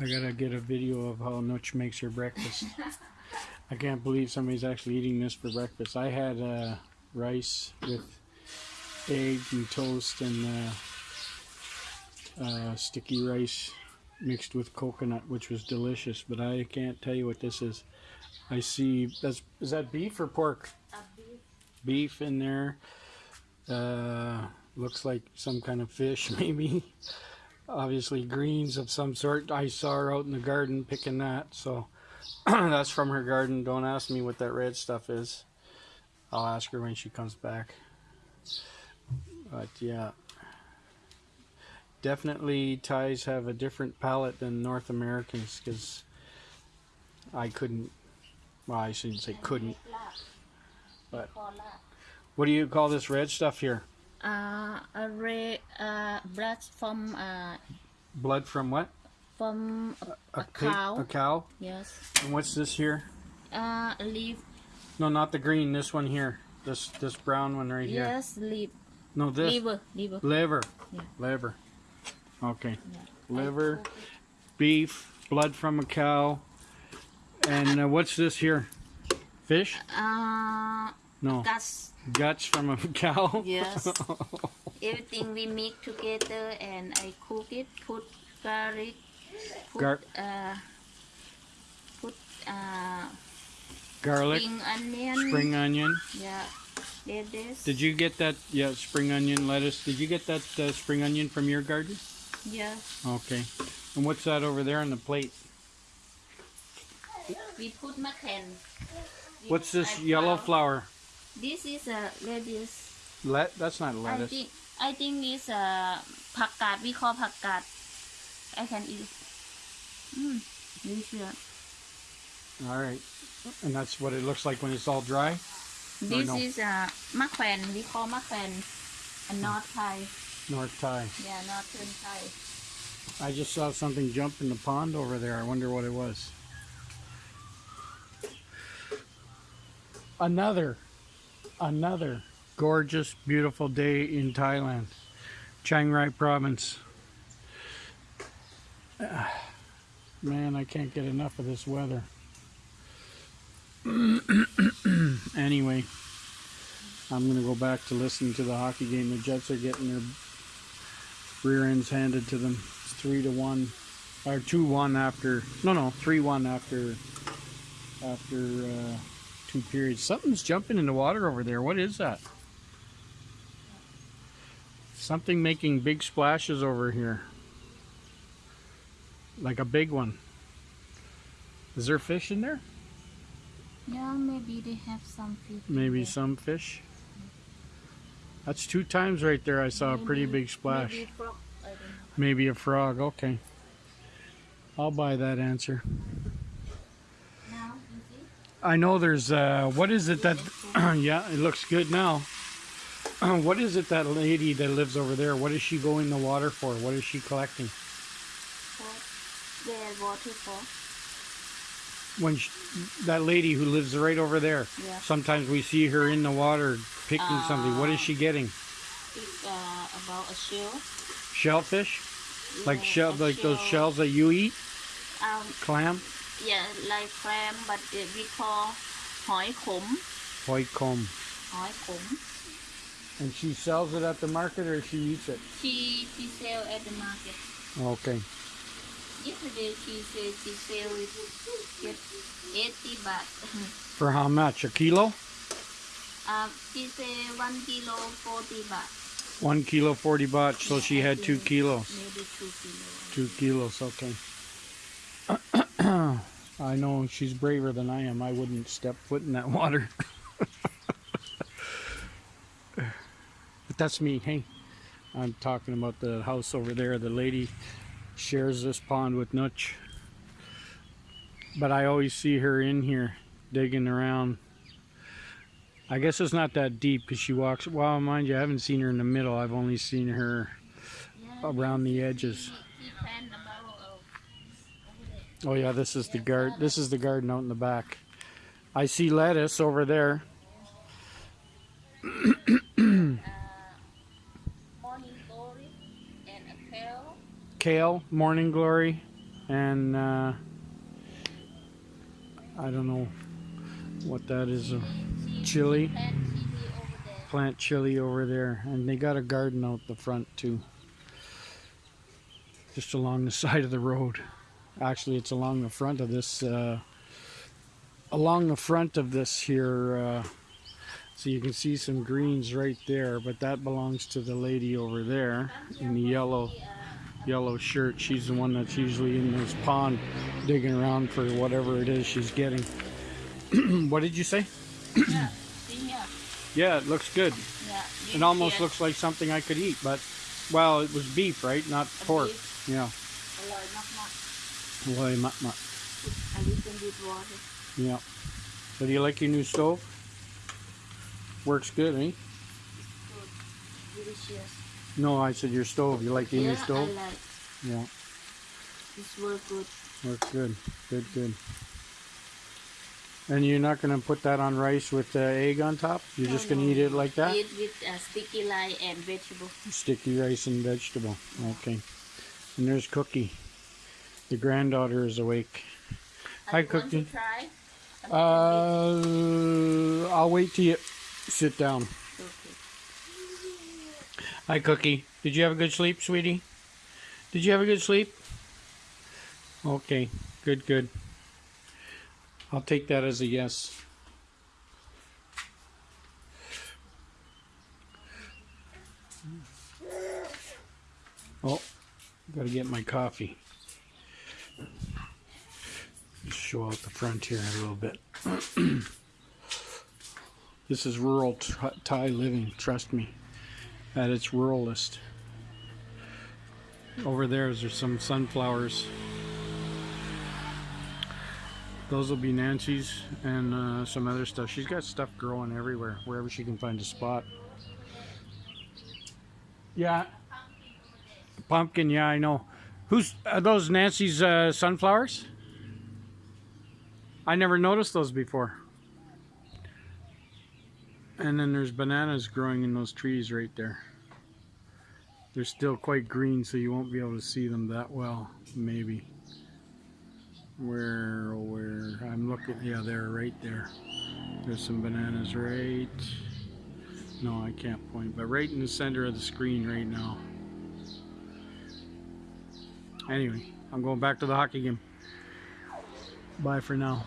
I gotta get a video of how Nutch makes her breakfast. I can't believe somebody's actually eating this for breakfast. I had uh, rice with egg and toast and uh, uh, sticky rice mixed with coconut, which was delicious. But I can't tell you what this is. I see that's is that beef or pork? Beef beef. in there. Uh, looks like some kind of fish, maybe obviously greens of some sort. I saw her out in the garden picking that, so that's from her garden. Don't ask me what that red stuff is. I'll ask her when she comes back. But yeah, definitely Thais have a different palate than North Americans because I couldn't. Well, I shouldn't say couldn't. But what do you call this red stuff here? Uh, a red uh, blood from uh, Blood from what? from a, A, a cow. A cow. Yes. And what's this here? Uh, leaf. No, not the green. This one here. This this brown one right here. Yes, leaf. No, this Liver. Liver. liver. Yeah. Liver. Okay. Yeah. Liver, beef, blood from a cow, and uh, what's this here? Fish? Uh, No, guts. guts from a cow. Yes. Everything we mix together and I cook it. Put garlic. Put Gar- uh, put uh, Garlic, spring onion. spring onion. Yeah. Lettuce. Did you get that? Yeah, spring onion, lettuce. Did you get that uh, spring onion from your garden? Yeah. Okay. And what's that over there on the plate? We put macan. What's this I yellow flower? This is a lettuce. Let that's not lettuce. I think I think it's a pakka. We call pakkat. I can eat. Mmm, delicious. All right, and that's what it looks like when it's all dry. This no? is uh, a maquen. makwen. We call makwen a hmm. north Thai. North Thai. Yeah, northern Thai. I just saw something jump in the pond over there. I wonder what it was. Another another gorgeous, beautiful day in Thailand, Chiang Rai province. Ah, Man, I can't get enough of this weather. anyway, I'm to go back to listening to the hockey game. The Jets are getting their rear ends handed to them. It's three to one, or two one after. No, no, three one after. After uh, two periods, something's jumping in the water over there. What is that? Something making big splashes over here, like a big one. Is there fish in there? yeah maybe they have some fish Maybe some fish. That's two times right there. I saw a pretty big splash. maybe a frog, I don't know. Maybe a frog. Okay. I'll buy that answer. Now you see I know there's uh what is it that yeah, it looks good now. what is it that lady that lives over there? what is she going in the water for? What is she collecting? for their waterfall When she, that lady who lives right over there. yeah Sometimes we see her in the water picking something. What is she getting? it's uh, about a shell Shellfish? Like Yeah, shell a like those shells that you eat? um Clam? yeah like clam but uh, we call hoi khom hoi khom hoi khom and she sells it at the market or she eats it? She she sell at the market. Okay. Yesterday she said she sell it at 80 baht. For how much? A kilo? Uh, she said one kilo 40 baht. One kilo 40 baht so yeah, she had two kilos. maybe two kilos two kilos okay. I know she's braver than I am. I wouldn't step foot in that water. but that's me. Hey, I'm talking about the house over there. The lady shares this pond with Nutch. But I always see her in here digging around. I guess it's not that deep because she walks. Well, mind you, I haven't seen her in the middle. I've only seen her around the edges. She, she plant about uh, over there. Oh yeah, this is the guard. This is the garden out in the back. I see lettuce over there. Uh, morning glory and a kale. Kale, morning glory, and uh, I don't know what that is. A chili, plant chili over there, and they got a garden out the front too, just along the side of the road. Actually, it's along the front of this. Uh, along the front of this here. Uh, so you can see some greens right there, but that belongs to the lady over there in the yellow yellow shirt. She's the one that's usually in this pond digging around for whatever it is she's getting. what did you say? Yeah, it looks good. Yeah. It almost yes. looks like something I could eat, but well, it was beef, right? Not pork. beef. Yeah. Why much, much. And you can water. Yeah. So do you like your new stove? Works good, eh? Good. Delicious. No, I said your stove. You like your yeah, new stove? I like. Yeah. This works good. Works good. Good, good. And you're not going to put that on rice with the egg on top? You're no, just going to no, eat it like that? Eat with uh, sticky rice and vegetable. Sticky rice and vegetable. Okay. And there's Cookie. The granddaughter is awake. Hi, you want to Cookie. try? Uh, I'll wait till you sit down. Okay. Hi, Cookie. Did you have a good sleep, sweetie? Did you have a good sleep? Okay. Good, good. I'll take that as a yes. Oh, gotta get my coffee. Just show out the front here a little bit. this is rural Thai living, trust me at its ruralist. Over there is there's some sunflowers. Those will be Nancy's and uh, some other stuff. She's got stuff growing everywhere, wherever she can find a spot. Yeah, pumpkin. Yeah, I know. Who's are those? Nancy's uh, sunflowers? I never noticed those before. And then there's bananas growing in those trees right there. They're still quite green, so you won't be able to see them that well, maybe. Where, oh, where, I'm looking, yeah, they're right there. There's some bananas right, no, I can't point, but right in the center of the screen right now. Anyway, I'm going back to the hockey game. Bye for now.